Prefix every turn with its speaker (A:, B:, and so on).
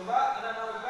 A: Coba anak-anak